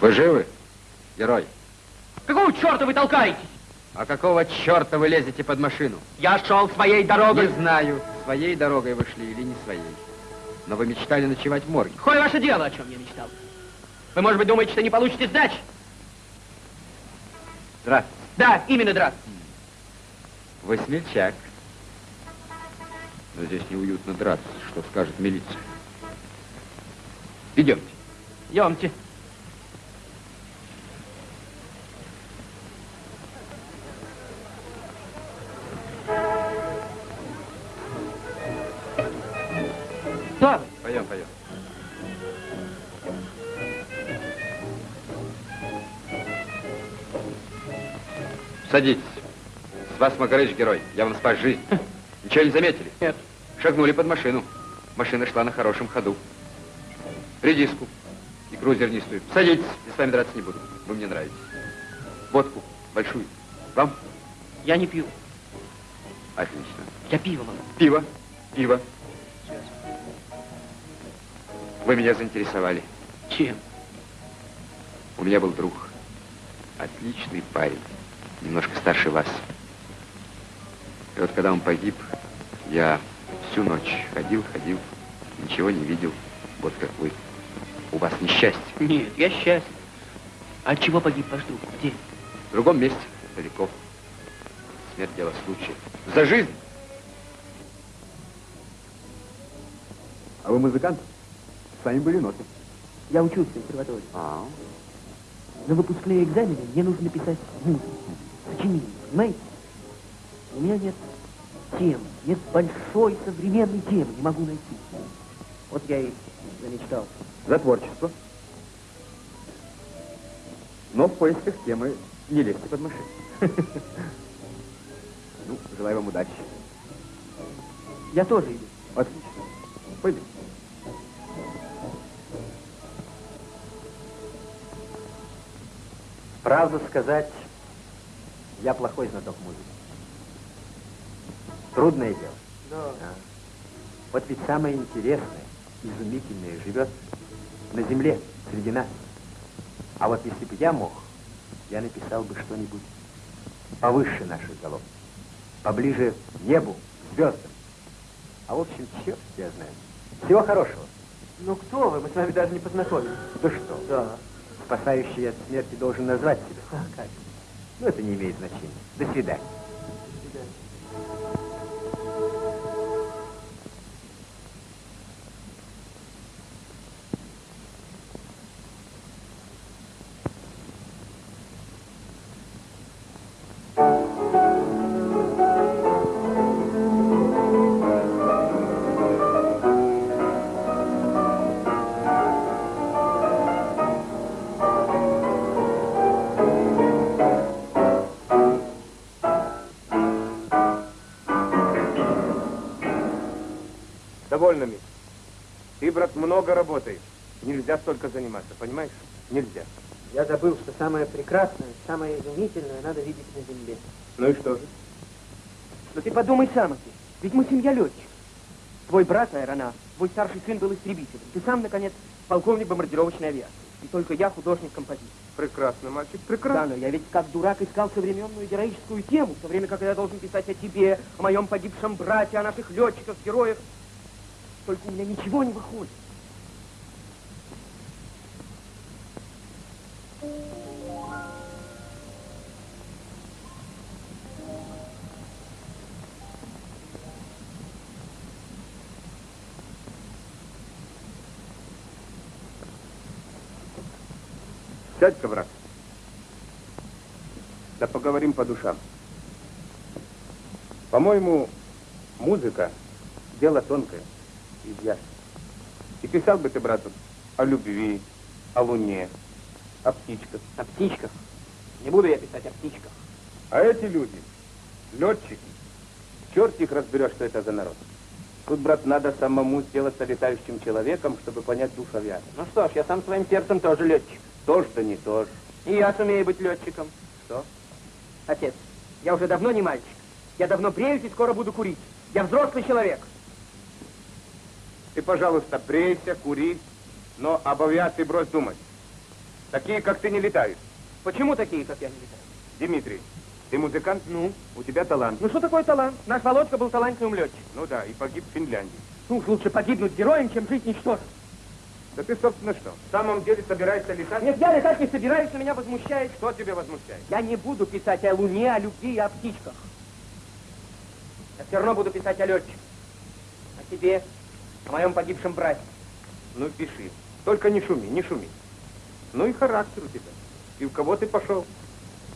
Вы живы, герой? Какого черта вы толкаетесь? А какого черта вы лезете под машину? Я шел своей дорогой. Не знаю, своей дорогой вы шли или не своей. Но вы мечтали ночевать в морге. Какое ваше дело, о чем я мечтал? Вы, может быть, думаете, что не получите сдачи? Здравствуйте. Да, именно здравствуйте. Вы смельчак. Но здесь неуютно драться. Что скажет милиция? Идемте. Идемте. Садитесь. С вас Макарыч герой. Я вам спас жизнь. Ничего не заметили? Нет. Шагнули под машину. Машина шла на хорошем ходу. Редиску и крузернистую. Садитесь, я с вами драться не буду. Вы мне нравитесь. Водку большую. Вам? Я не пью. Отлично. Я пиво могу. Пиво. Пиво. Вы меня заинтересовали. Чем? У меня был друг. Отличный парень. Немножко старше вас. И вот когда он погиб, я всю ночь ходил, ходил, ничего не видел. Вот как вы. У вас несчастье. Нет, я счастлив. А от чего погиб ваш друг? Где? В другом месте, далеко. Смерть дело случая. За жизнь! А вы музыкант? С вами были ноты. Я учусь в консерватории. А, На выпускные экзамены мне нужно написать музыку, сочинение, понимаете? У меня нет темы, нет большой современной темы, не могу найти. Вот я и замечтал. за творчество. Но в поисках темы не лезьте под машину. Ну, желаю вам удачи. Я тоже иду. Отлично. Пойдем. Правду сказать, я плохой знаток музыки. Трудное дело. Да. А. Вот ведь самое интересное, изумительное живет на земле, среди нас. А вот если бы я мог, я написал бы что-нибудь повыше наших голов, поближе к небу, к звездам. А в общем, черт я знаю. Всего хорошего. Ну кто вы? Мы с вами даже не познакомились. Да что? Да. Спасающий от смерти должен назвать себя. А, как? Но это не имеет значения. До свидания. Нельзя столько заниматься, понимаешь? Нельзя. Я забыл, что самое прекрасное, самое изумительное надо видеть на земле. Ну и что же? Но ты подумай сам, отец. Ведь мы семья летчиков. Твой брат аэронавт, твой старший сын был истребителем. Ты сам, наконец, полковник бомбардировочной авиации. И только я художник-композитор. Прекрасно, мальчик, Да, прекрасно. но я ведь как дурак искал современную героическую тему, в то время как я должен писать о тебе, о моем погибшем брате, о наших летчиках, героях. Только у меня ничего не выходит. Сядь-ка, брат. Да поговорим по душам. По-моему, музыка – дело тонкое и ясное. И писал бы ты, брат, о любви, о луне, о птичках. О птичках. Не буду я писать о птичках. А эти люди, летчики, черт их разберешь, что это за народ. Тут, брат, надо самому сделаться летающим человеком, чтобы понять дух авиации. Ну что ж, я сам своим сердцем тоже летчик. Тоже да не тоже. И я сумею быть летчиком. Что? Отец, я уже давно не мальчик. Я давно бреюсь и скоро буду курить. Я взрослый человек. Ты, пожалуйста, брейся, кури, но об авиации брось думать. Такие, как ты, не летают. Почему такие, как я, не летаю? Дмитрий, ты музыкант? Ну? У тебя талант. Ну что такое талант? Наш Володька был талантливым летчиком. Ну да, и погиб в Финляндии. Ну уж лучше погибнуть героем, чем жить ничтожным. Да ты, собственно, что? В самом деле собираешься летать? Нет, я летать не собираюсь, но меня возмущает. Что тебя возмущает? Я не буду писать о Луне, о любви и о птичках. Я все равно буду писать о летчиках. О тебе, о моем погибшем брате. Ну, пиши. Только не шуми, не шуми. Ну и характер у тебя. И в кого ты пошел?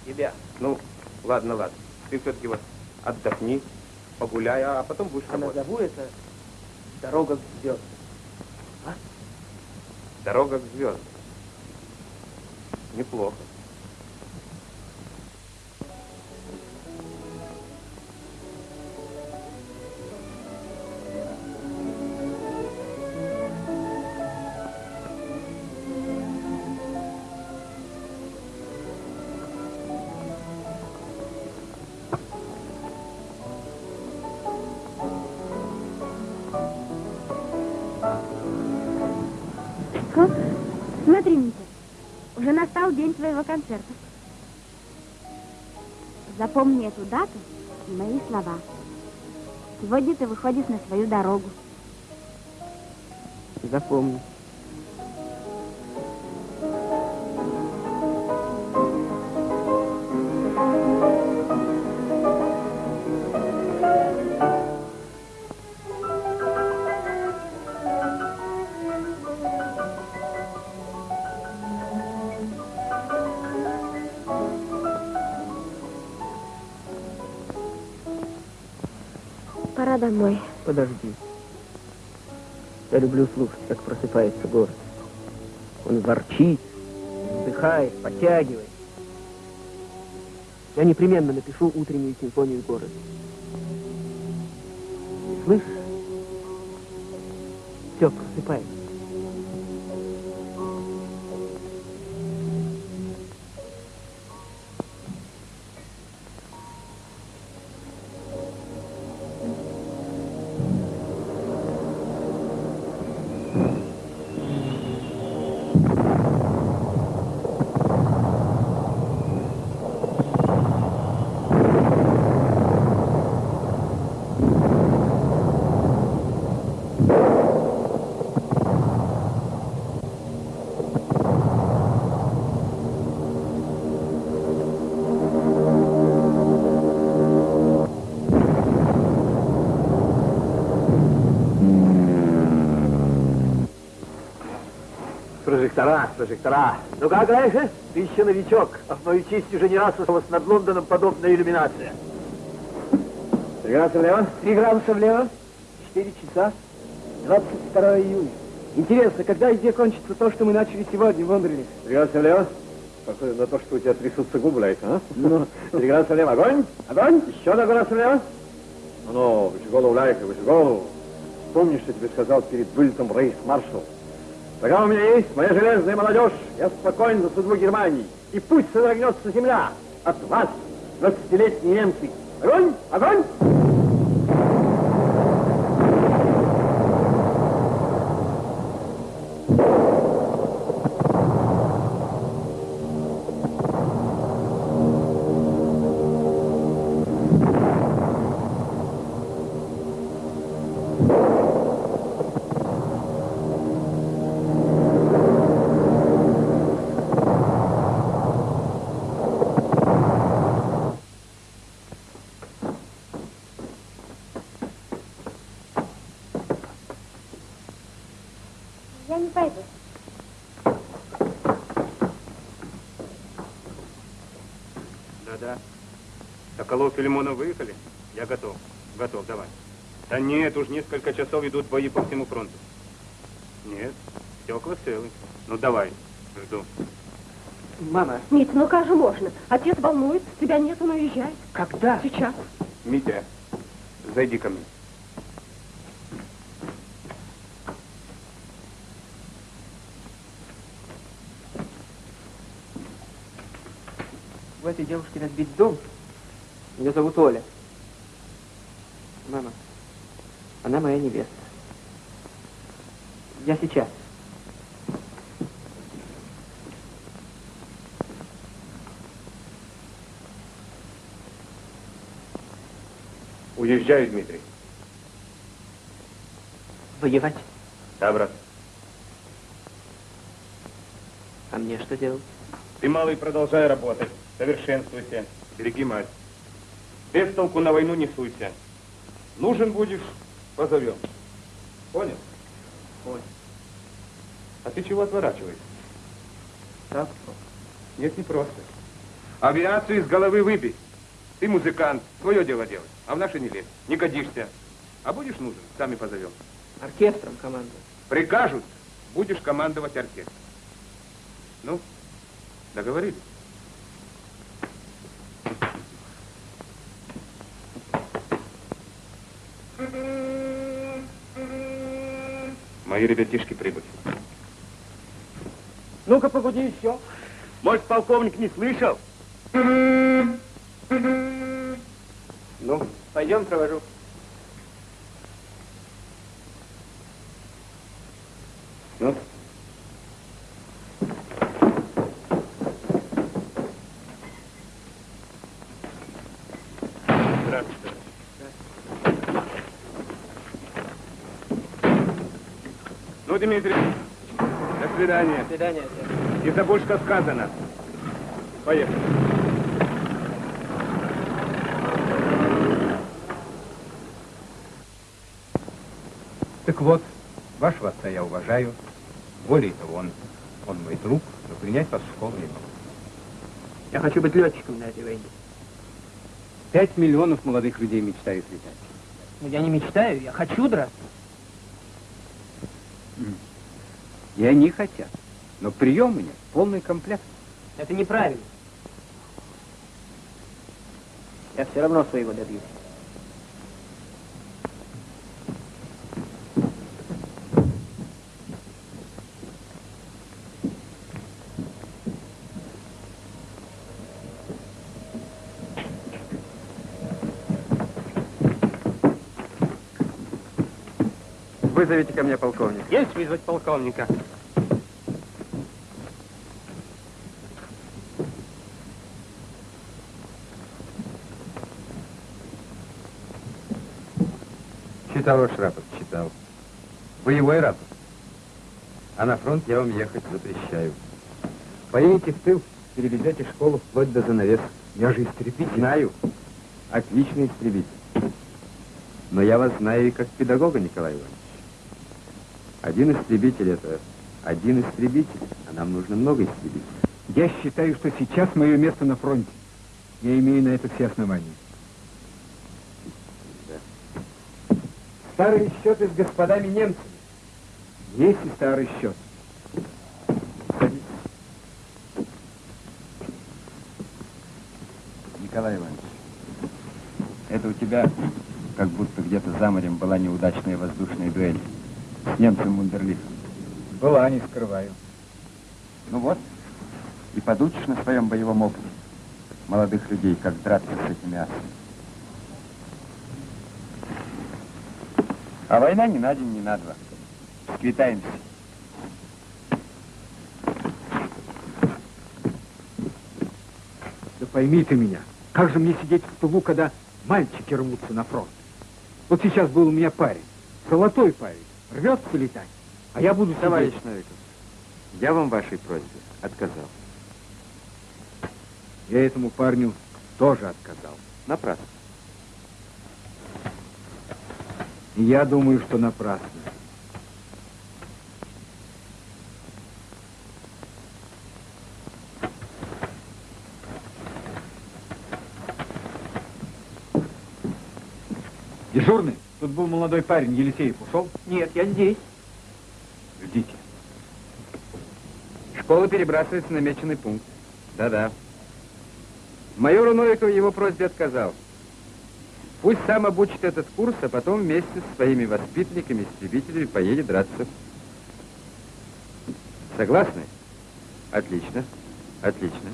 Тебя. Ну, ладно, ладно. Ты все-таки вот отдохни, погуляй, а потом будешь А работать. назову это «Дорога к звездам». Дорога к звездам. Неплохо. Эту дату мои слова. Сегодня ты выходишь на свою дорогу. Запомни. Домой. Подожди. Я люблю слушать, как просыпается город. Он ворчит, вздыхает, подтягивает. Я непременно напишу утреннюю симфонию города. Слышишь? Все, просыпается. Прожектора, прожектора. Ну как, Райше? Ты еще новичок, а в мою честь уже не раз осталась над Лондоном подобная иллюминация. Три градуса влево. Три градуса влево, четыре часа, 22 июня. Интересно, когда и где кончится то, что мы начали сегодня в Лондоне? Три градуса влево. Похоже на то, что у тебя трясутся губы, Райше, а? Ну, три градуса влево. Огонь! Огонь! Еще на градус влево. Ну, выше голову, Лайка, выше голову. помнишь, что тебе сказал перед вылетом рейс-маршал? Пока у меня есть моя железная молодежь, я спокоен за судьбу Германии. И пусть содрогнется земля от вас, 20-летние немцы. Огонь! Огонь! Соколов и Лимонов выехали? Я готов. Готов, давай. Да нет, уж несколько часов идут бои по всему фронту. Нет, стекла целы. Ну давай, жду. Мама, Митя, ну как же можно? Отец волнуется, тебя нет, он уезжает. когда? Сейчас. Митя, зайди ко мне. У этой девушки разбить дом. Ее зовут Оля. Мама, она моя невеста. Я сейчас. Уезжаю, Дмитрий. Воевать? Да, брат. А мне что делать? Ты, малый, продолжай работать. Совершенствуйся. Береги мать. Без толку на войну не суйся. Нужен будешь, позовем. Понял? Понял. А ты чего отворачиваешься? Так, Нет, не просто. Авиацию из головы выбей. Ты музыкант, свое дело делай. А в наше не лезь. Не годишься. А будешь нужен, сами позовем. оркестром командую. Прикажут, будешь командовать оркестром. Ну, договорились? Мои ребятишки прибыли. Ну-ка, погоди еще. Может, полковник не слышал? Ну, пойдем, провожу. Ну? Здравствуйте. Ну, Дмитрий, до свидания. До свидания. Не забудь, что сказано. Поехали. Так вот, вашего отца я уважаю. Более того, он, он мой друг, но принять вас в школу не могу. Я хочу быть летчиком на этой войне. Пять миллионов молодых людей мечтают летать. Но я не мечтаю, я хочу драться. И они хотят. Но прием у меня полный комплект. Это неправильно. Я все равно своего добьюсь. Вызовите ко мне полковник. Есть вызвать полковника? Читал ваш рапорт, читал. Боевой рапорт. А на фронт я вам ехать запрещаю. Поедете в тыл, переведете школу вплоть до занавес. Я же истребитель. Знаю. Отличный истребитель. Но я вас знаю и как педагога, Николай Иванович. Один истребитель это один истребитель, а нам нужно много истребителей. Я считаю, что сейчас мое место на фронте. Я имею на это все основания. Старые счеты с господами немцами. Есть и старый счет. Садитесь. Николай Иванович, это у тебя как будто где-то за морем была неудачная воздушная дуэль с немцем Мундерлихом? Была, не скрываю. Ну вот, и подучишь на своем боевом опыте молодых людей, как драться с этими асами. А война не на день, не на два. Сквитаемся. Да пойми ты меня, как же мне сидеть в тылу, когда мальчики рвутся на фронт? Вот сейчас был у меня парень, золотой парень, рвется летать, а я буду Товарищ сидеть. Новиков, я вам вашей просьбе отказал. Я этому парню тоже отказал. Напрасно. И я думаю, что напрасно. Дежурный, тут был молодой парень, Елисеев, ушел? Нет, я здесь. Ждите. Школа перебрасывается на намеченный пункт. Да-да. Майору Новикову его просьбе отказал. Пусть сам обучит этот курс, а потом вместе со своими воспитанниками, истребителями поедет драться. Согласны? Отлично. Отлично.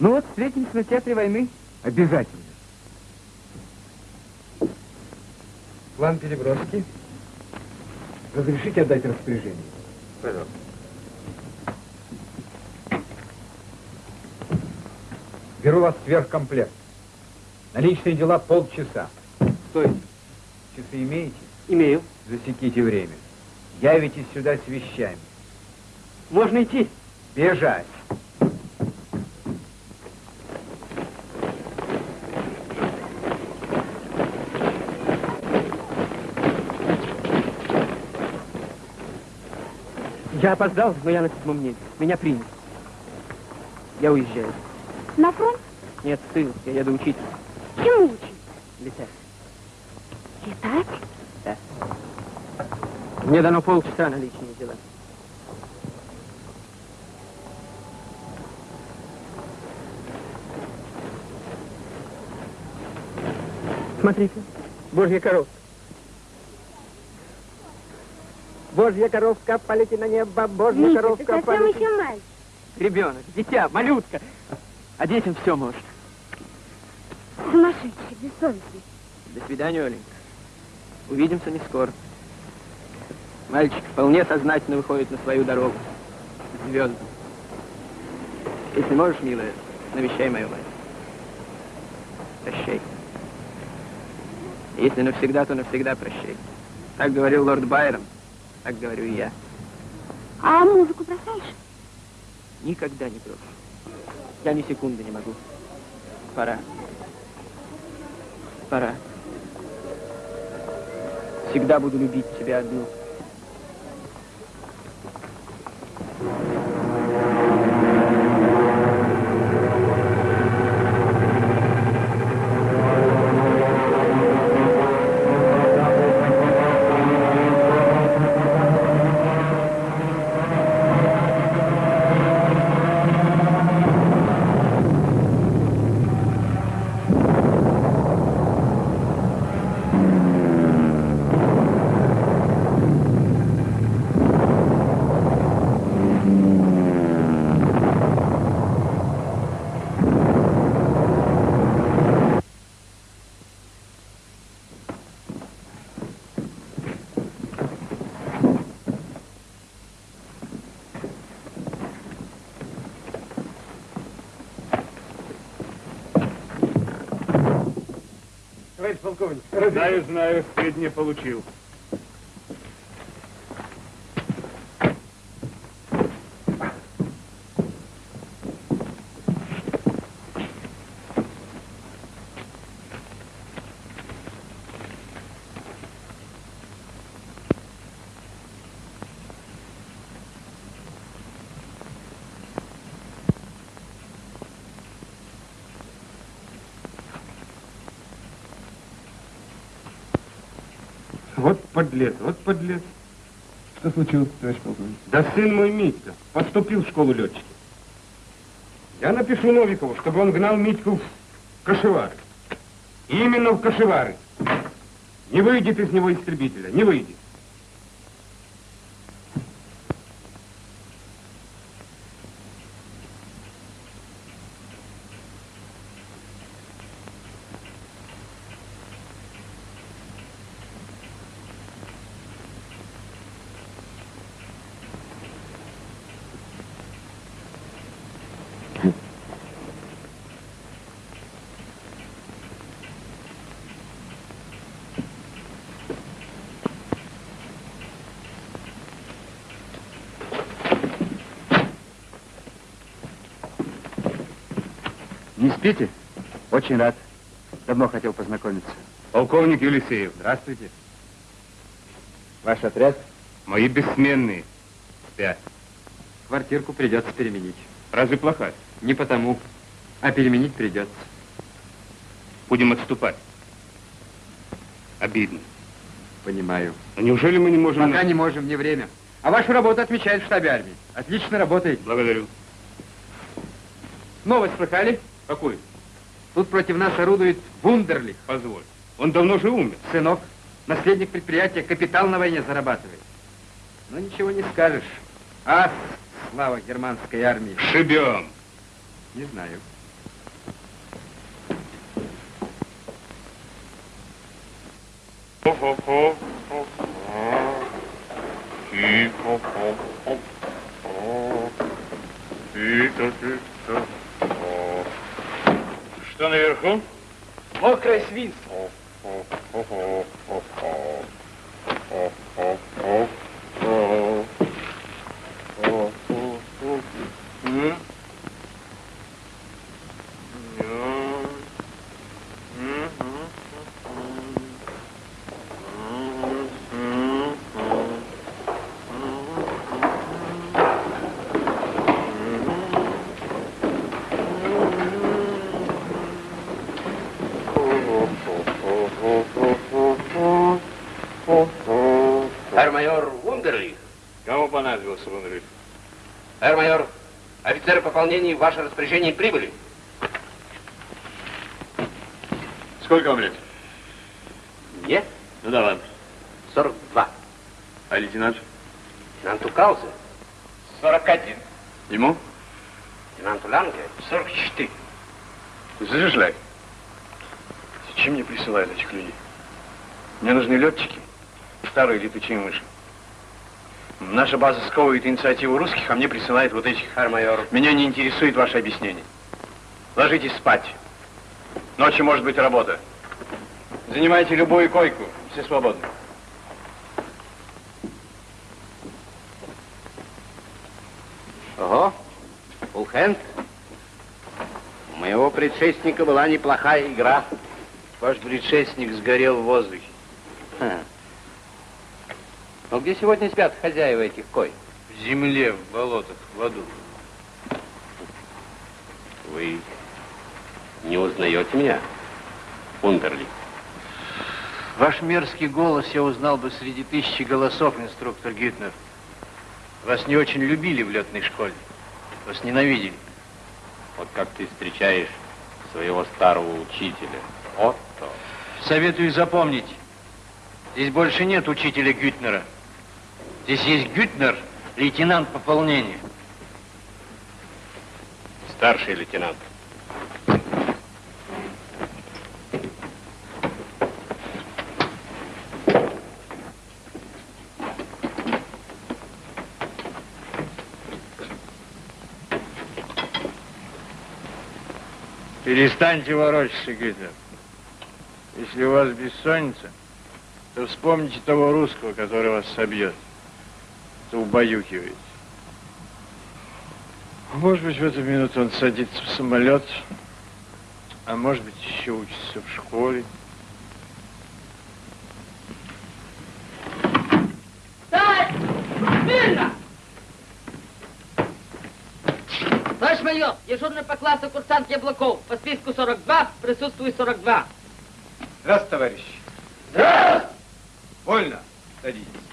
Ну вот, встретимся на театре войны. Обязательно. План переброски. Разрешите отдать распоряжение? Пожалуйста. Беру вас сверхкомплект. На личные дела полчаса. Стой. Часы имеете? Имею. Засеките время. Явитесь сюда с вещами. Можно идти. Бежать. Я опоздал, но я на седьмом небе. Меня приняли. Я уезжаю. На фронт? Нет, в тыл. Я еду учиться. Чему учить? Летать. Летать? Мне дано полчаса на личные дела. Смотрите, божья коровка. Божья коровка, полети на небо, божья Митя, ты коровка, совсем полети. еще мальчик. Ребенок, дитя, малютка. А детям все может. Сумасшедший, бессовестный. До свидания, Оленька. Увидимся не скоро. Мальчик вполне сознательно выходит на свою дорогу. к Звездам. Если можешь, милая, навещай мою мать. Прощай. Если навсегда, то навсегда прощай. Так говорил лорд Байрон, так говорю и я. А музыку бросаешь? Никогда не брошу. Я ни секунды не могу. Пора. Пора. Всегда буду любить тебя одну. Полковник, Знаю, знаю, сведения получил. Вот подлец, вот подлец. Что случилось, товарищ полковник? Да сын мой Митька поступил в школу летчиков. Я напишу Новикову, чтобы он гнал Митьку в кошевар. Именно в Кашевары. Не выйдет из него истребителя, не выйдет. Не спите? Очень рад. Давно хотел познакомиться. Полковник Елисеев, Здравствуйте. Ваш отряд? мои бессменные спят. Квартирку придется переменить. Разве плохая? Не потому, а переменить придется. Будем отступать. Обидно. Понимаю. А неужели мы не можем... Пока не можем, не время. А вашу работу отмечают в штабе армии. Отлично работаете. Благодарю. Новость слыхали? Какой? Тут против нас орудует Вундерлих. Позволь. Он давно же умер. Сынок, наследник предприятия, капитал на войне зарабатывает. Но ничего не скажешь. Ах, слава германской армии. Шибем. Не знаю. Что наверху? Мокрое свинство. Пополнения в ваше распоряжение прибыли. Сколько вам лет? Нет, Ну да ладно. 42. А лейтенант? Лейтенанту Каузе, 41. Ему? лейтенанту Ланге, 44. Слышишь, Ляй? Зачем мне присылают этих людей? Мне нужны летчики, старые летучие мыши. Наша база сковывает инициативу русских, а мне присылает вот этих. Эрмайор. Меня не интересует ваше объяснение. Ложитесь спать. Ночью может быть работа. Занимайте любую койку. Все свободны. Ого, фулхенд. У моего предшественника была неплохая игра. Ваш предшественник сгорел в воздухе. Ха. Ну где сегодня спят хозяева этих кой? В земле, в болотах, в аду. Вы не узнаете меня, Ундерли? Ваш мерзкий голос я узнал бы среди тысячи голосов, инструктор Гютнер. Вас не очень любили в летной школе. Вас ненавидели. Вот как ты встречаешь своего старого учителя. Отто. Советую запомнить. Здесь больше нет учителя Гютнера. Здесь есть Гютнер, лейтенант пополнения. Старший лейтенант. Перестаньте ворочаться, Гитлер. Если у вас бессонница, то вспомните того русского, который вас собьет. То убаюкиваете. Может быть, в эту минуту он садится в самолет, а может быть, еще учится в школе. Встать! Смирно! Товарищ майор, дежурный по классу курсант Яблоков. По списку 42, присутствует 42. Здравствуйте, товарищ. Здравствуйте! Вольно. Садитесь.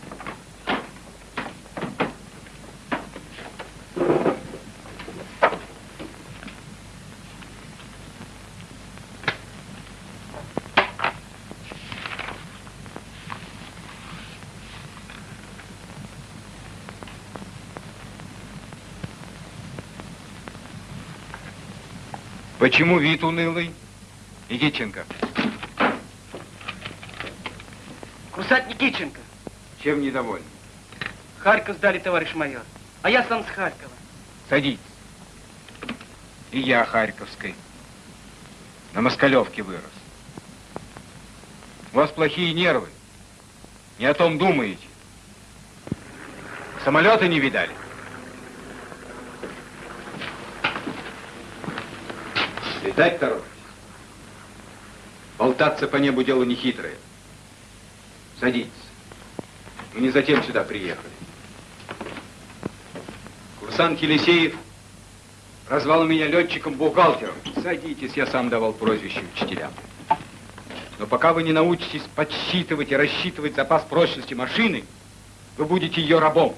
Почему вид унылый? Никитченко. Курсант Никитченко. Чем недовольны? Харьков сдали, товарищ майор. А я сам с Харькова. Садитесь. И я Харьковской. На Москалевке вырос. У вас плохие нервы. Не о том думаете. Самолеты не видали? Летать торопитесь? Болтаться по небу дело нехитрое. Садитесь. Мы не затем сюда приехали. Курсант Елисеев Назвал меня летчиком-бухгалтером. Садитесь, я сам давал прозвище учителям. Но пока вы не научитесь подсчитывать и рассчитывать запас прочности машины, вы будете ее рабом.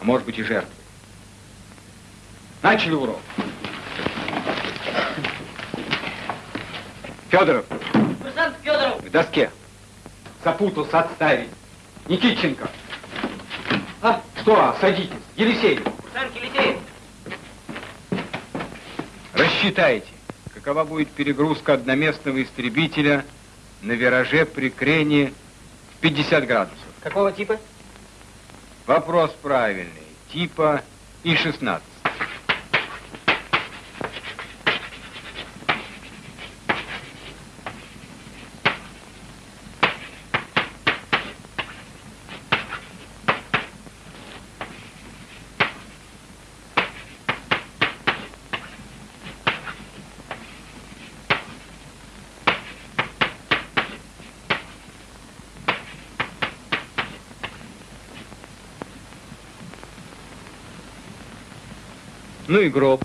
А может быть и жертвой. Начали урок. Федоров. Курсант Федоров. К доске. Запутался, отставить. Никитченко. А? Что? Садитесь. Елисеев. Курсант Елисеев. Рассчитайте, какова будет перегрузка одноместного истребителя на вираже при крене в 50 градусов. Какого типа? Вопрос правильный. Типа И-16. Ну и гроб.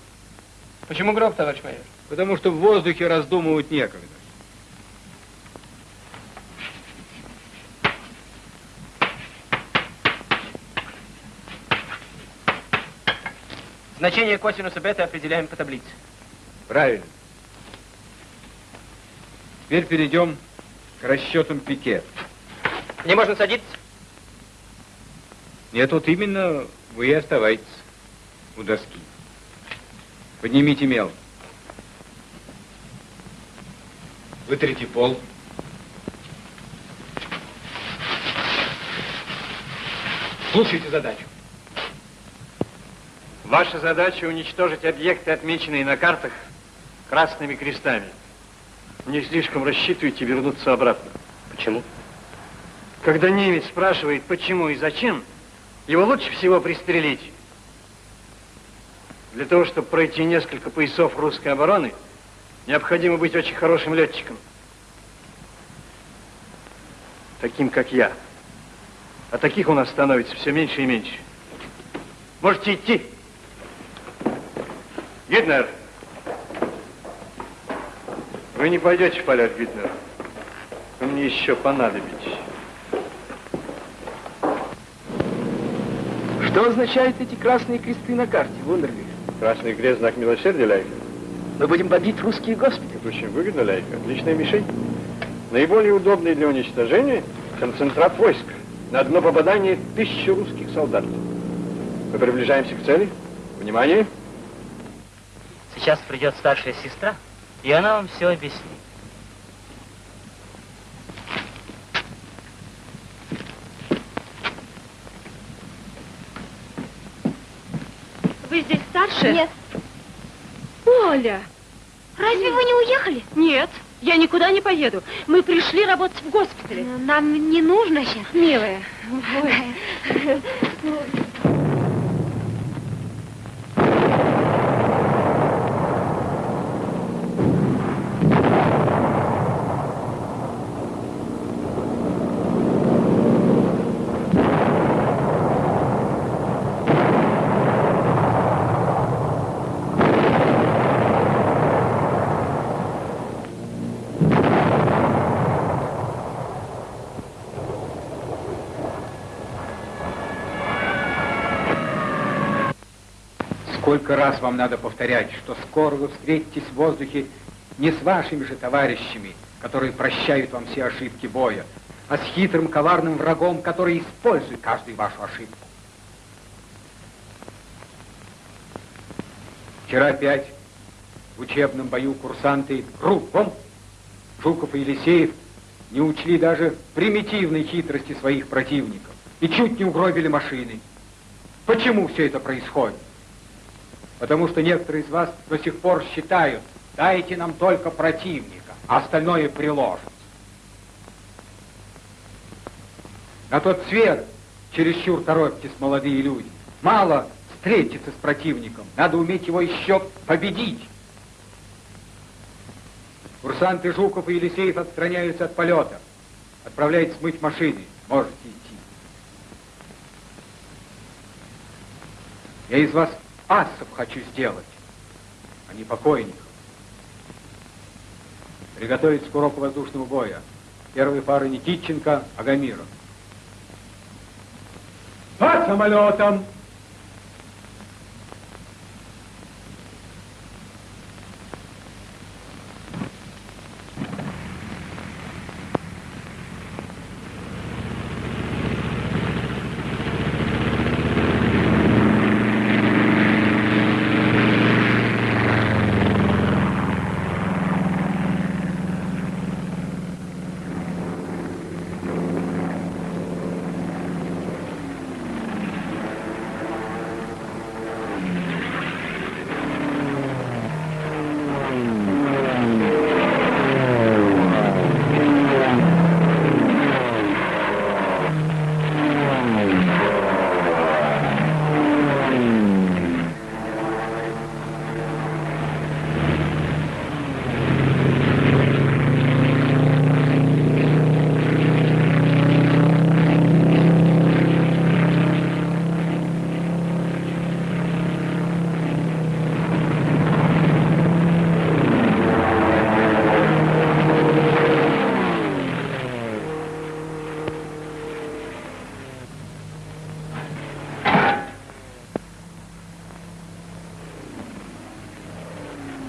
Почему гроб, товарищ майор? Потому что в воздухе раздумывать некогда. Значение косинуса бета определяем по таблице. Правильно. Теперь перейдем к расчетам пике. Не можно садиться? Нет, вот именно вы и оставайтесь у доски. Поднимите мел. Вытрите пол. Слушайте задачу. Ваша задача уничтожить объекты, отмеченные на картах красными крестами. Не слишком рассчитывайте вернуться обратно. Почему? Когда немец спрашивает, почему и зачем, его лучше всего пристрелить. Для того, чтобы пройти несколько поясов русской обороны, необходимо быть очень хорошим летчиком. Таким, как я. А таких у нас становится все меньше и меньше. Можете идти. Гиднер, вы не пойдете в полет, Гиднер. Вы мне еще понадобитесь. Что означают эти красные кресты на карте, Вундерли? Красный крест, знак милосердия, Ляйка. Мы будем бомбить русские госпитали. Это очень выгодно, Ляйка. Отличная мишень. Наиболее удобный для уничтожения концентрат войск. На одно попадание тысячи русских солдат. Мы приближаемся к цели. Внимание. Сейчас придет старшая сестра, и она вам все объяснит. Вы старше? Нет. Оля! Разве вы не уехали? Нет, я никуда не поеду. Мы пришли работать в госпитале. Нам не нужно сейчас. Милая, Сколько раз вам надо повторять, что скоро вы встретитесь в воздухе не с вашими же товарищами, которые прощают вам все ошибки боя, а с хитрым, коварным врагом, который использует каждую вашу ошибку. Вчера опять в учебном бою курсанты кругом, Жуков и Елисеев не учли даже примитивной хитрости своих противников и чуть не угробили машины. Почему все это происходит? Потому что некоторые из вас до сих пор считают, дайте нам только противника, а остальное приложится. На тот свет чересчур торопитесь, молодые люди. Мало встретиться с противником, надо уметь его еще победить. Курсанты Жуков и Елисеев отстраняются от полета. Отправляйтесь смыть машины. Можете идти. Я из вас асов хочу сделать, а не покойников. Приготовить к воздушного боя. Первые пары Никитченко, Агамиров. Под самолетом!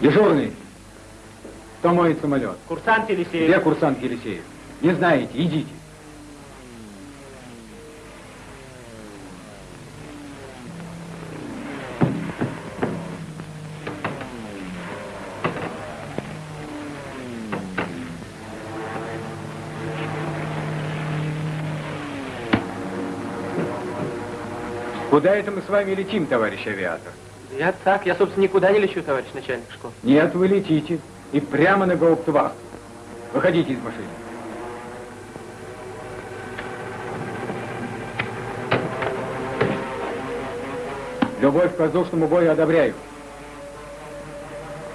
Дежурный. Моет самолет? Курсант Елисеев. Где курсант Елисеев? Не знаете, идите. Куда это мы с вами летим, товарищ авиатор? Я так, я, собственно, никуда не лечу, товарищ начальник школы. Нет, вы летите. И прямо на гауптвахту. Выходите из машины. Любовь к воздушному бою одобряю.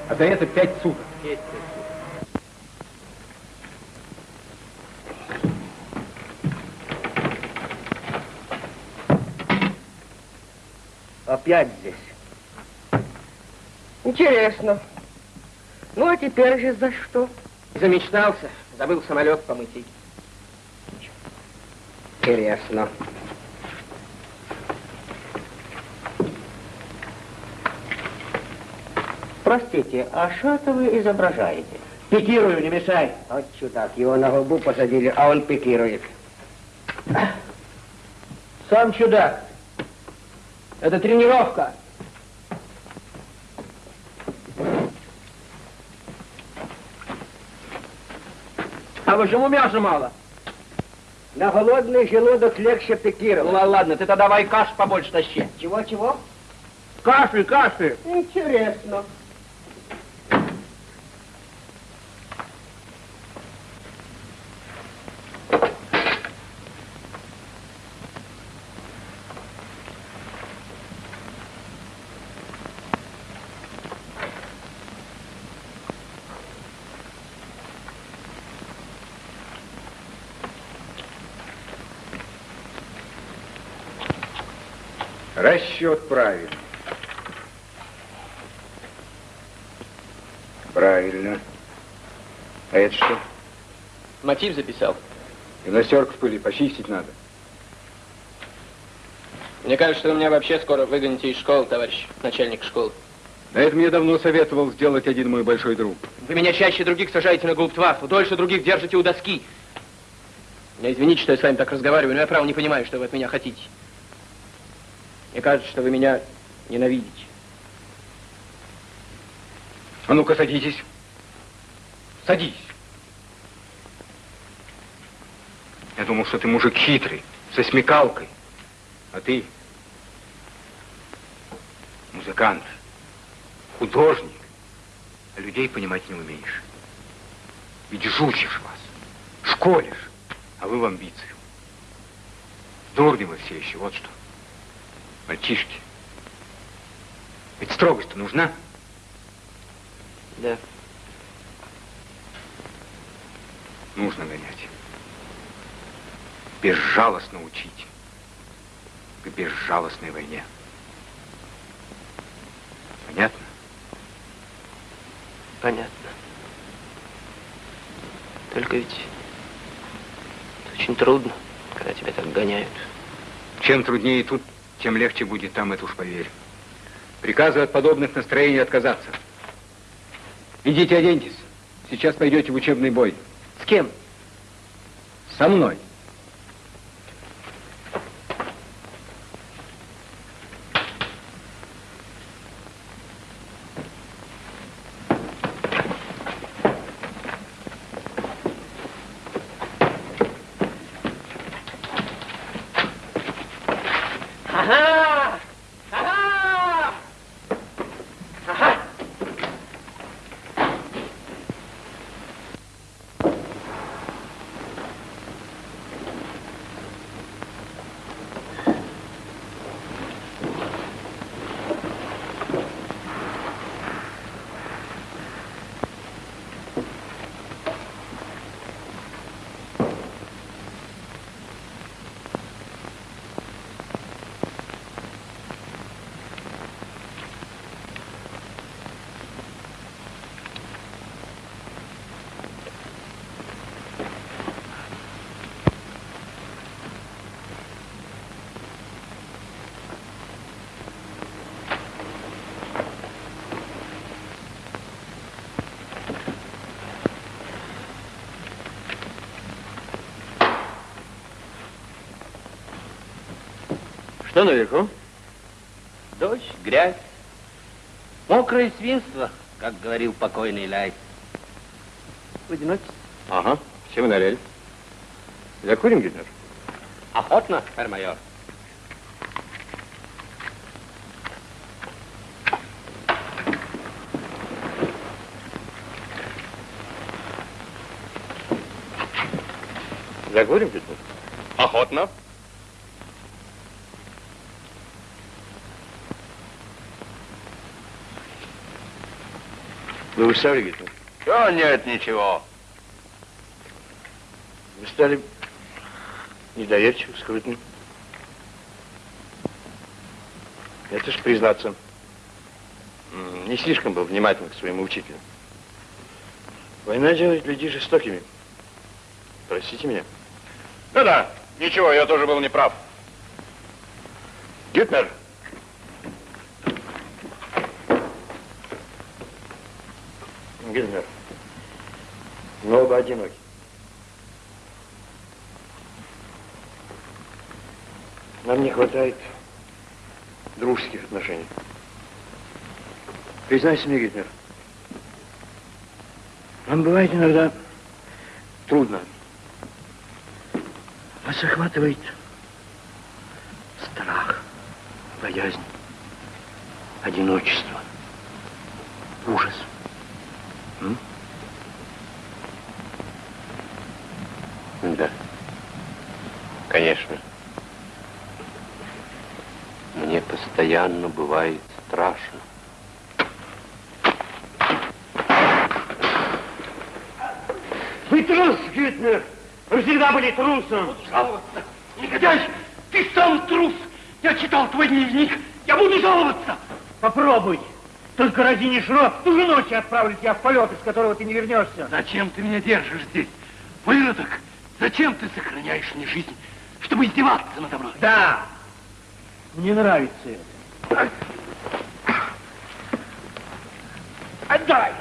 А за это пять суток. Есть. Опять здесь. Интересно. Ну, а теперь же за что? Замечтался, забыл самолет помыть. Интересно. Простите, а это вы изображаете? Пикирую, не мешай. Вот чудак, его на губу посадили, а он пикирует. Сам чудак. Это тренировка. А почему мяса мало? На голодный желудок легче Ну пикировать. ла- ладно, ты тогда давай каш побольше тащи. Чего-чего? Каши, каши. Интересно. Расчет правильный. Правильно. А это что? Мотив записал. Гимнастерку в пыли почистить надо. Мне кажется, что вы меня вообще скоро выгоните из школы, товарищ начальник школы. Да это мне давно советовал сделать один мой большой друг. Вы меня чаще других сажаете на гауптваффу, дольше других держите у доски. Я извините, что я с вами так разговариваю, но я право не понимаю, что вы от меня хотите. Мне кажется, что вы меня ненавидите. А ну-ка, садитесь. Садись. Я думал, что ты мужик хитрый, со смекалкой. А ты музыкант, художник, а людей понимать не умеешь. Ведь жучишь вас, школишь, а вы в амбицию. Дурни вы все еще, вот что. Мальчишки. Ведь строгость-то нужна. Да. Нужно гонять. Безжалостно учить. К безжалостной войне. Понятно? Понятно. Только ведь очень трудно, когда тебя так гоняют. Чем труднее тут, тем легче будет там, это уж поверь. Приказываю от подобных настроений отказаться. Идите оденьтесь. Сейчас пойдете в учебный бой. С кем? Со мной. Что наверху? Дождь, грязь, мокрое свинство, как говорил покойный Ляй. В одиночестве. Ага. Все вы налили. Закурим, Гюнер? Охотно, herr майор. Закурим, Гюнер? Охотно. Вы устали, Гюнер? Да нет, ничего. Вы стали недоверчивым, скрытным. Это ж, признаться, не слишком был внимателен к своему учителю. Война делает людей жестокими. Простите меня. Да-да, ничего, я тоже был неправ. Гютнер! Гютнер, мы оба одиноки. Нам не хватает дружеских отношений. Признайся мне, Гютнер, нам бывает иногда трудно. Вас охватывает страх, боязнь, одиночество, ужас. М? Да. Конечно. Мне постоянно бывает страшно. Вы Гютнер! Вы всегда были трусом! Жаловаться? Негодяй! Ты сам трус! Я читал твой дневник! Я буду жаловаться! Попробуй! Только разинишь рот, ту же ночь отправлю тебя в полет, из которого ты не вернешься. Зачем ты меня держишь здесь? Выродок! Зачем ты сохраняешь мне жизнь? Чтобы издеваться надо мной? Да! Мне нравится это. Отдай!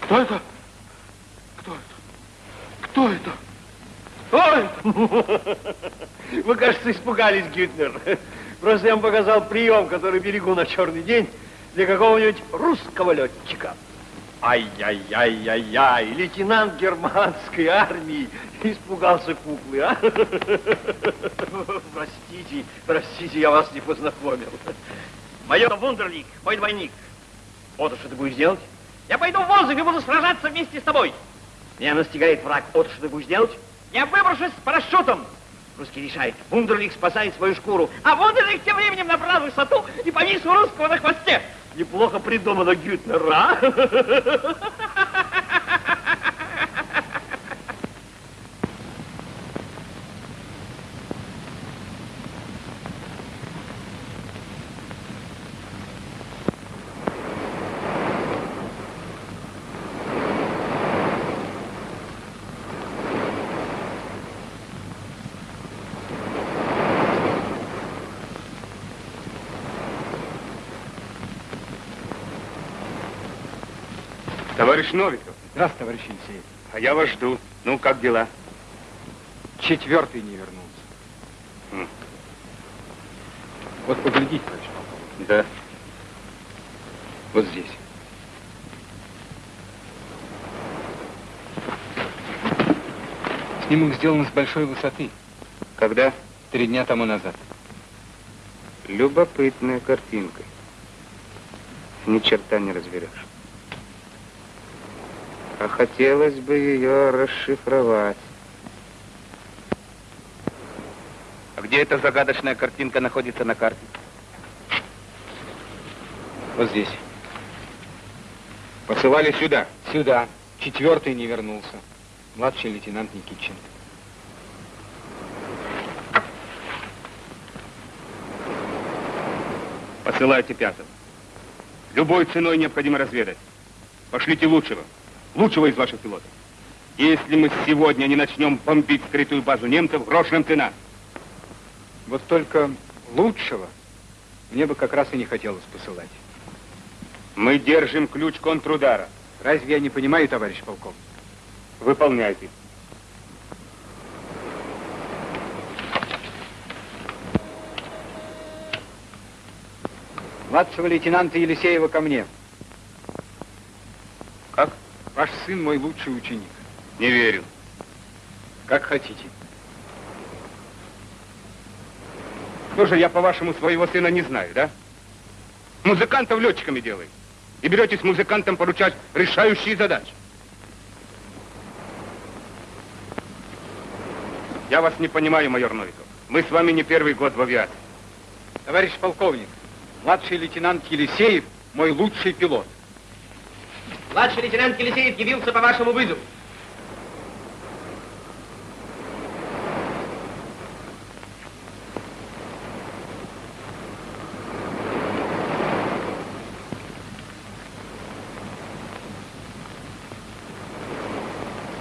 Кто это? Кто это? Кто это? Кто это? испугались, Гютнер. Просто я вам показал прием, который берегу на черный день для какого-нибудь русского летчика. Ай-яй-яй-яй-яй, лейтенант германской армии испугался куклы, а? Простите, простите, я вас не познакомил. Майор Вундерлик, мой двойник. Вот что ты будешь делать? Я пойду в воздух и буду сражаться вместе с тобой. Меня настигает враг. Вот что ты будешь делать? Я выброшусь с парашютом. Русский решает. Вундерлик спасает свою шкуру, а Вундерлик тем временем набрал высоту и повис у русского на хвосте. Неплохо придумано, Гютнер, а? Товарищ Новиков, Здравствуйте, товарищ Елисеев. а я вас жду. Ну, как дела? Четвертый не вернулся. М. Вот поглядите, товарищ полковник. Да. Вот здесь. Снимок сделан с большой высоты. Когда? Три дня тому назад. Любопытная картинка. Ни черта не разберешь. А хотелось бы ее расшифровать. А где эта загадочная картинка находится на карте? Вот здесь. Посылали сюда. Сюда. Четвертый не вернулся. Младший лейтенант Никитчин. Посылайте пятого. Любой ценой необходимо разведать. Пошлите лучшего. Лучшего из ваших пилотов. Если мы сегодня не начнем бомбить скрытую базу немцев, грош нам цена. Вот только лучшего мне бы как раз и не хотелось посылать. Мы держим ключ контрудара. Разве я не понимаю, товарищ полковник? Выполняйте. Младшего лейтенанта Елисеева ко мне. Как? Ваш сын мой лучший ученик. Не верю. Как хотите. Слушай, я, по-вашему, своего сына не знаю, да? Музыкантов летчиками делает. И беретесь музыкантам поручать решающие задачи. Я вас не понимаю, майор Новиков. Мы с вами не первый год в авиации. Товарищ полковник, младший лейтенант Елисеев мой лучший пилот. Младший лейтенант Елисеев явился по вашему вызову.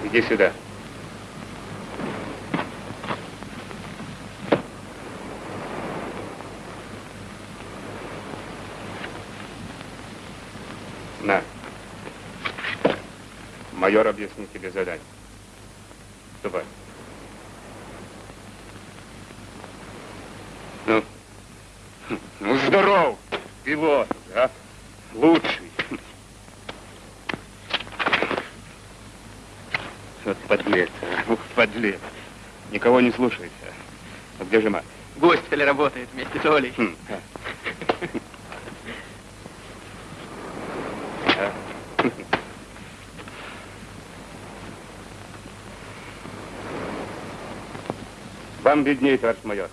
Иди сюда. На. Объяснит тебе задание. Ступай. Ну, ну здоров, пилот, да? Лучший. Вот подлец, а. Ух, подлец. Никого не слушается. А где же мать? В госпитале работает вместе с Олей. Хм. А. Виднее, товарищ майор.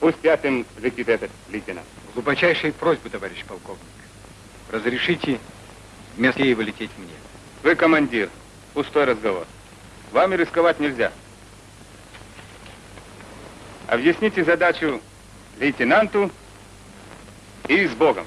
Пусть пятым летит этот лейтенант. Глубочайшие просьбы, товарищ полковник. Разрешите вместо Еева лететь мне. Вы командир. Пустой разговор. Вами рисковать нельзя. Объясните задачу лейтенанту и с Богом.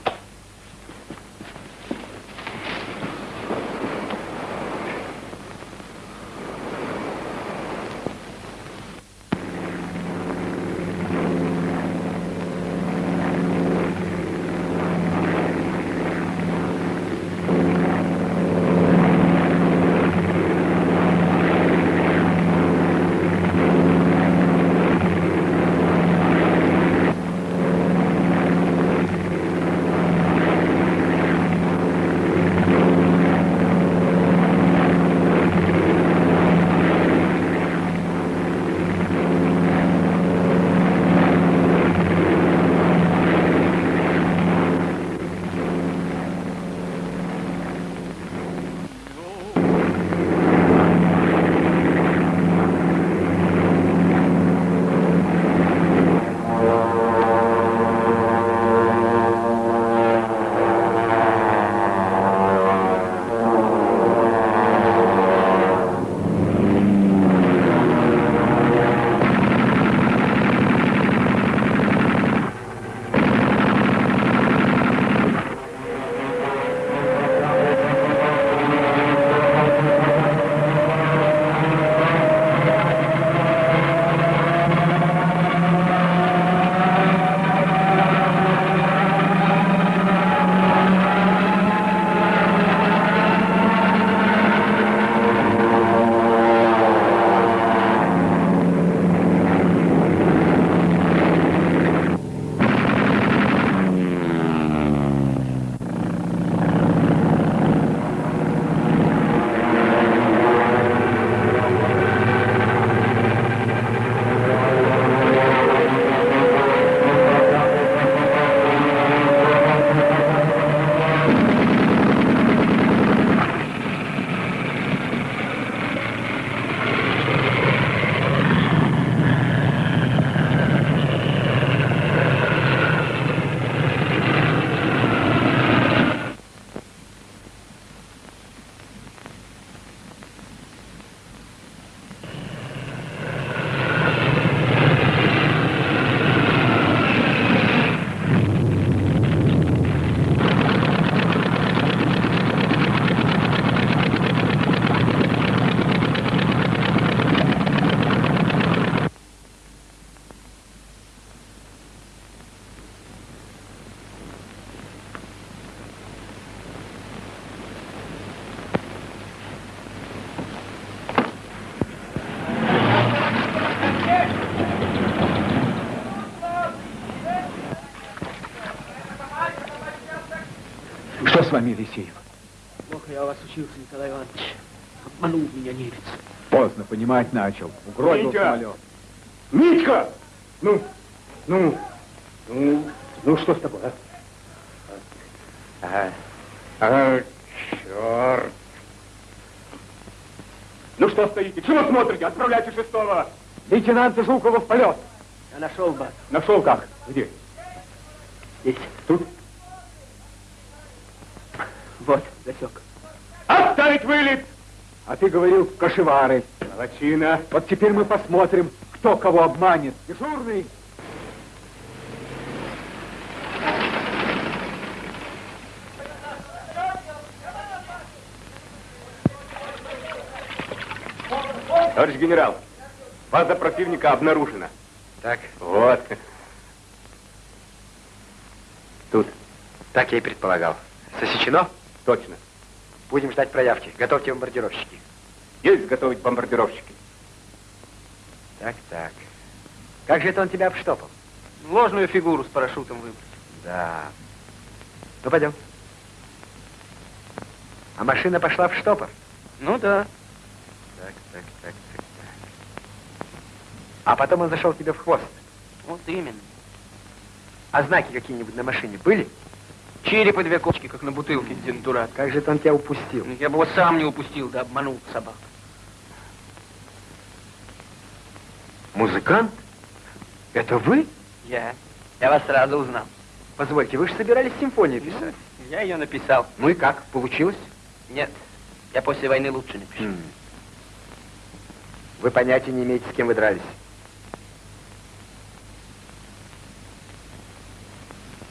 Вами, Елисеев? Плохо я у вас учился, Николай Иванович. Обманул меня немец. Поздно понимать начал. Угробил Митя! самолет. Митька! Ну, ну, ну, ну что с тобой, а? Ага. А, черт. Ну что стоите? Чего смотрите? Отправляйте шестого. Лейтенанта Жукова в полет. Я нашел бас. Нашел как? Где? Здесь. Тут? Вот, засек. Отставить вылет! А ты говорил кошевары. Молодчина. Вот теперь мы посмотрим, кто кого обманет. Дежурный. Товарищ генерал, база противника обнаружена. Так, Вот. тут. Так я и предполагал. Сосечено? Точно. Будем ждать проявки. Готовьте бомбардировщики. Есть готовить бомбардировщики. Так, так. Как же это он тебя обштопал? Ложную фигуру с парашютом выбрать. Да. Ну, пойдем. А машина пошла в штопор? Ну да. Так, так, так, так, так. А потом он зашел тебе в хвост. Вот именно. А знаки какие-нибудь на машине были? Череп и две кочки, как на бутылке дентурат. Как же это он тебя упустил? Я бы его сам не упустил, да обманул собак. Музыкант? Это вы? Я. Я вас сразу узнал. Позвольте, вы же собирались симфонию писать. Я ее написал. Ну и как? Получилось? Нет, я после войны лучше напишу. М. Вы понятия не имеете, с кем вы дрались.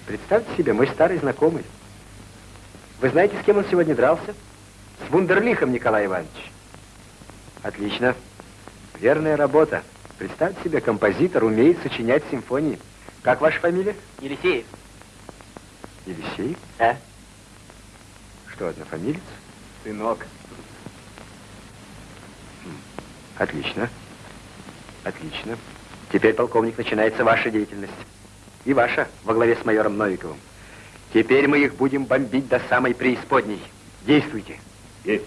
Представьте себе, мой старый знакомый. Вы знаете, с кем он сегодня дрался? С Вундерлихом, Николай Иванович. Отлично. Верная работа. Представьте себе, композитор умеет сочинять симфонии. Как ваша фамилия? Елисеев. Елисей? А? Что, однофамилец? Сынок. Отлично. Отлично. Теперь, полковник, начинается ваша деятельность. И ваша, во главе с майором Новиковым. Теперь мы их будем бомбить до самой преисподней. Действуйте. Есть.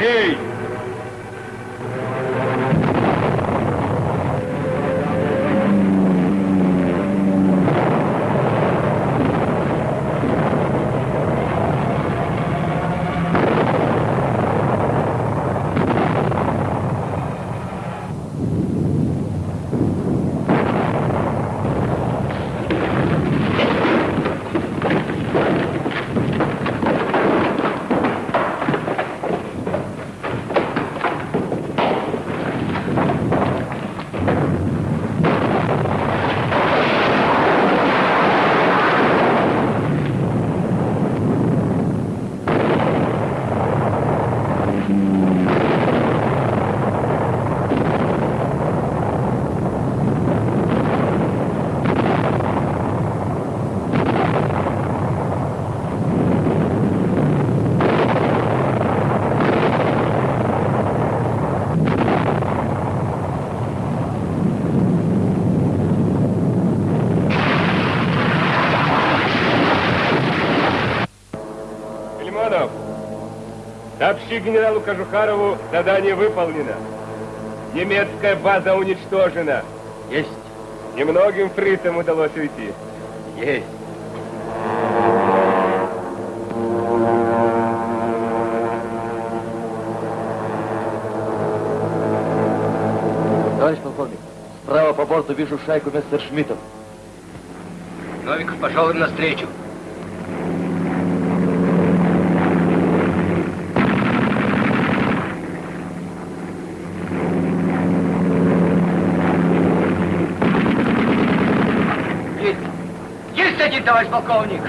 Ei! Сообщи генералу Кожухарову, задание выполнено. Немецкая база уничтожена. Есть. Немногим фрицам удалось уйти. Есть. Товарищ полковник, справа по борту вижу шайку Мессершмиттов. Новиков пошел им навстречу. Есть! Один, товарищ полковник!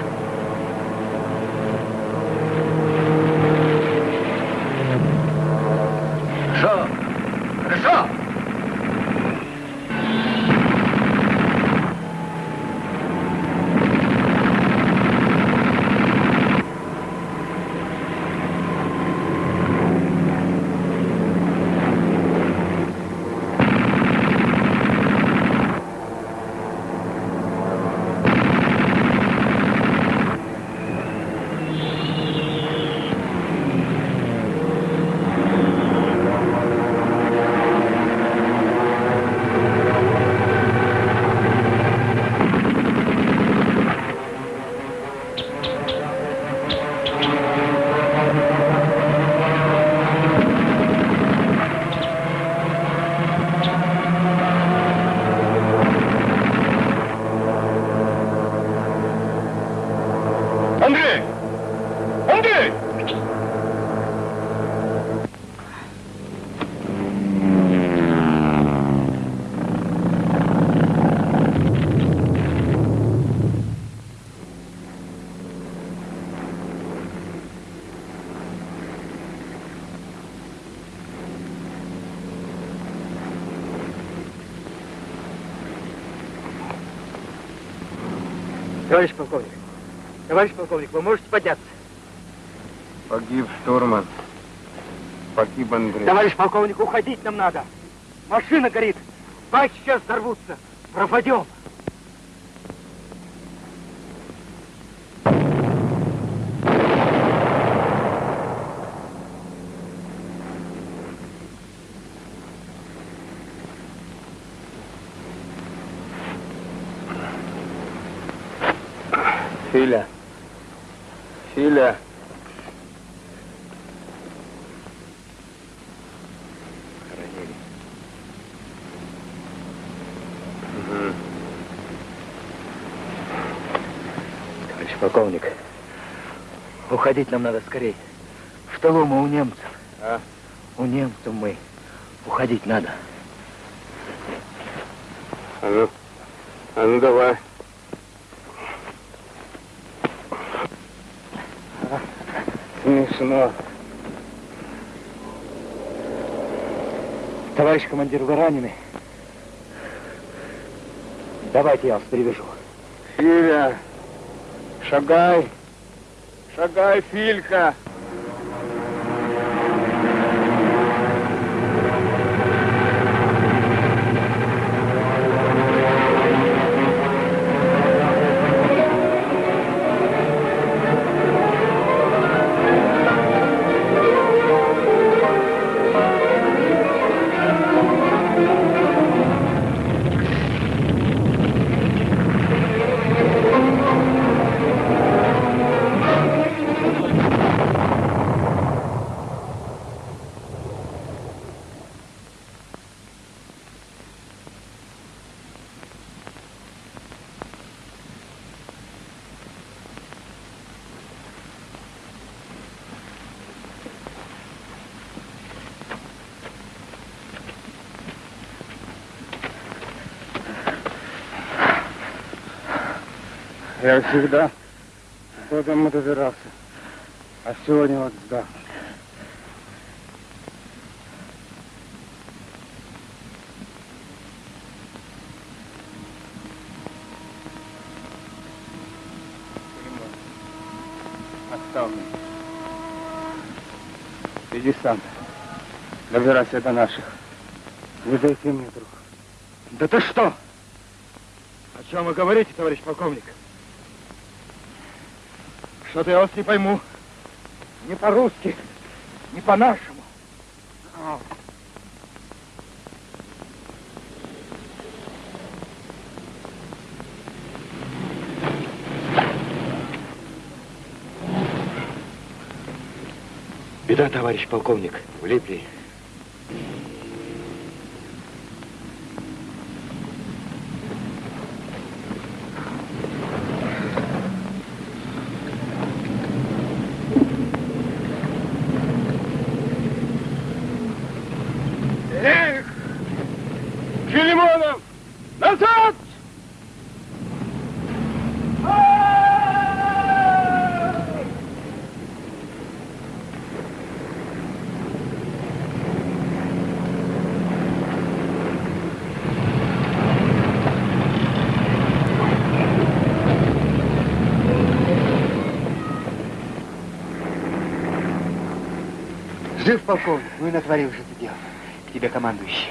Хорошо! Хорошо! Андрей! Андрей! Товарищ полковник, товарищ полковник, вы можете подняться? Погиб штурман. Погиб Андрей. Товарищ полковник, уходить нам надо. Машина горит. Баки сейчас взорвутся. Пропадем. Филя. Филя. Угу. Товарищ полковник, уходить нам надо скорее. В тылу мы у немцев. А? У немцев мы. Уходить надо. А ну, а ну давай. Смешно. Товарищ командир, вы ранены? Давайте я вас перевяжу. Филя, шагай. Шагай, Филька. Я всегда до дома добирался. А сегодня вот сдал. Оставь меня. Иди сам. Добирайся до наших. Не дайте мне, друг. Да ты что? О чем вы говорите, товарищ полковник? Что-то я вас не пойму. Не по-русски, не по-нашему. Беда, товарищ полковник. Влипли. Жив полковник, ну и натворил же ты дело. К тебе командующий.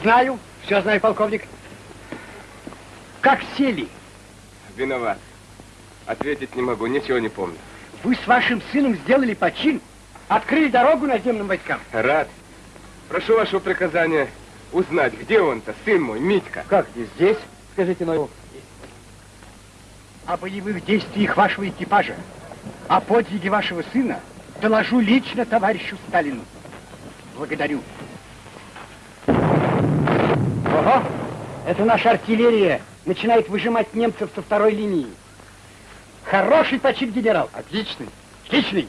Знаю, все знаю, полковник. Как сели? Виноват. Ответить не могу, ничего не помню. Вы с вашим сыном сделали почин, открыли дорогу наземным войскам. Рад. Прошу вашего приказания узнать, где он-то, сын мой, Митька. Как не здесь? Скажите, но... О боевых действиях вашего экипажа, о подвиге вашего сына доложу лично товарищу Сталину. Благодарю. Ого! Это наша артиллерия начинает выжимать немцев со второй линии. Хороший почин, генерал. Отличный. Отличный.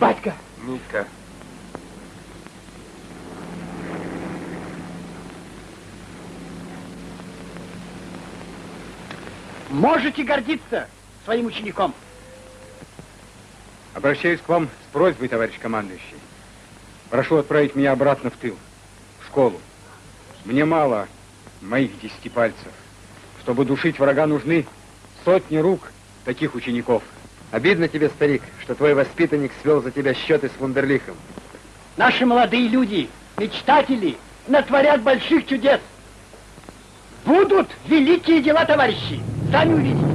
Батька. Митька. Можете гордиться своим учеником. Обращаюсь к вам с просьбой, товарищ командующий. Прошу отправить меня обратно в тыл, в школу. Мне мало моих десяти пальцев. Чтобы душить врага, нужны сотни рук таких учеников. Обидно тебе, старик, что твой воспитанник свел за тебя счеты с Вундерлихом. Наши молодые люди, мечтатели, натворят больших чудес. Будут великие дела, товарищи. Сами увидите.